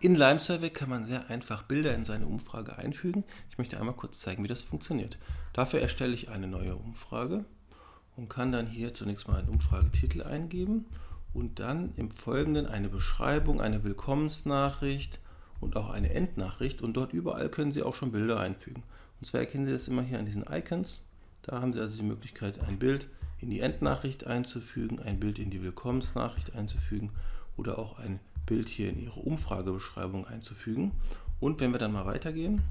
In LimeSurvey kann man sehr einfach Bilder in seine Umfrage einfügen. Ich möchte einmal kurz zeigen, wie das funktioniert. Dafür erstelle ich eine neue Umfrage und kann dann hier zunächst mal einen Umfragetitel eingeben und dann im Folgenden eine Beschreibung, eine Willkommensnachricht und auch eine Endnachricht und dort überall können Sie auch schon Bilder einfügen. Und zwar erkennen Sie das immer hier an diesen Icons. Da haben Sie also die Möglichkeit, ein Bild in die Endnachricht einzufügen, ein Bild in die Willkommensnachricht einzufügen oder auch ein Bild hier in Ihre Umfragebeschreibung einzufügen. Und wenn wir dann mal weitergehen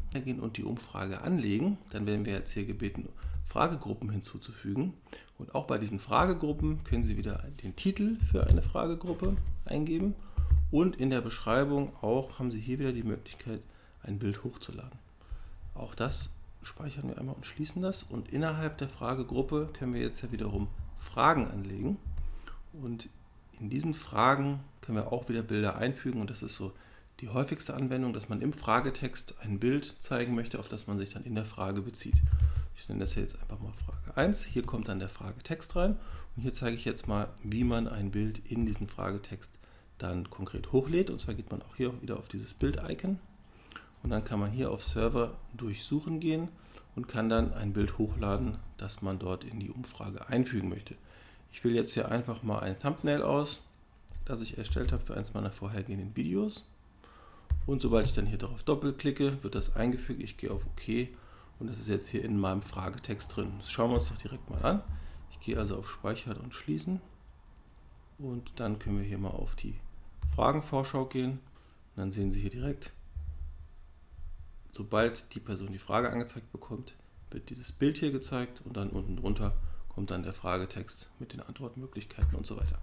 und die Umfrage anlegen, dann werden wir jetzt hier gebeten, Fragegruppen hinzuzufügen. Und auch bei diesen Fragegruppen können Sie wieder den Titel für eine Fragegruppe eingeben. Und in der Beschreibung auch haben Sie hier wieder die Möglichkeit, ein Bild hochzuladen. Auch das speichern wir einmal und schließen das. Und innerhalb der Fragegruppe können wir jetzt ja wiederum Fragen anlegen. Und in diesen Fragen können wir auch wieder Bilder einfügen und das ist so die häufigste Anwendung, dass man im Fragetext ein Bild zeigen möchte, auf das man sich dann in der Frage bezieht. Ich nenne das hier jetzt einfach mal Frage 1. Hier kommt dann der Fragetext rein und hier zeige ich jetzt mal, wie man ein Bild in diesen Fragetext dann konkret hochlädt. Und zwar geht man auch hier wieder auf dieses Bild-Icon und dann kann man hier auf Server durchsuchen gehen und kann dann ein Bild hochladen, das man dort in die Umfrage einfügen möchte. Ich wähle jetzt hier einfach mal ein Thumbnail aus, das ich erstellt habe für eines meiner vorhergehenden Videos. Und sobald ich dann hier darauf doppelklicke, wird das eingefügt. Ich gehe auf OK und das ist jetzt hier in meinem Fragetext drin. Das schauen wir uns doch direkt mal an. Ich gehe also auf Speichern und Schließen und dann können wir hier mal auf die Fragenvorschau gehen. Und dann sehen Sie hier direkt, sobald die Person die Frage angezeigt bekommt, wird dieses Bild hier gezeigt und dann unten drunter kommt dann der Fragetext mit den Antwortmöglichkeiten und so weiter.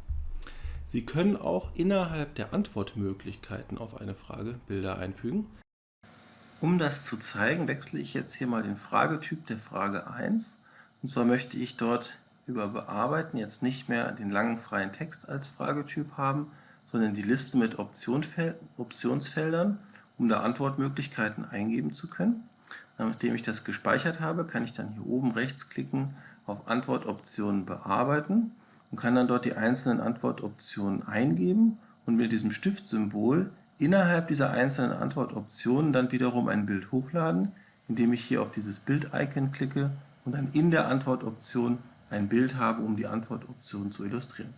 Sie können auch innerhalb der Antwortmöglichkeiten auf eine Frage Bilder einfügen. Um das zu zeigen, wechsle ich jetzt hier mal den Fragetyp der Frage 1. Und zwar möchte ich dort über Bearbeiten jetzt nicht mehr den langen freien Text als Fragetyp haben, sondern die Liste mit Optionsfeldern, um da Antwortmöglichkeiten eingeben zu können. Nachdem ich das gespeichert habe, kann ich dann hier oben rechts klicken auf Antwortoptionen bearbeiten und kann dann dort die einzelnen Antwortoptionen eingeben und mit diesem Stiftsymbol innerhalb dieser einzelnen Antwortoptionen dann wiederum ein Bild hochladen, indem ich hier auf dieses Bild-Icon klicke und dann in der Antwortoption ein Bild habe, um die Antwortoption zu illustrieren.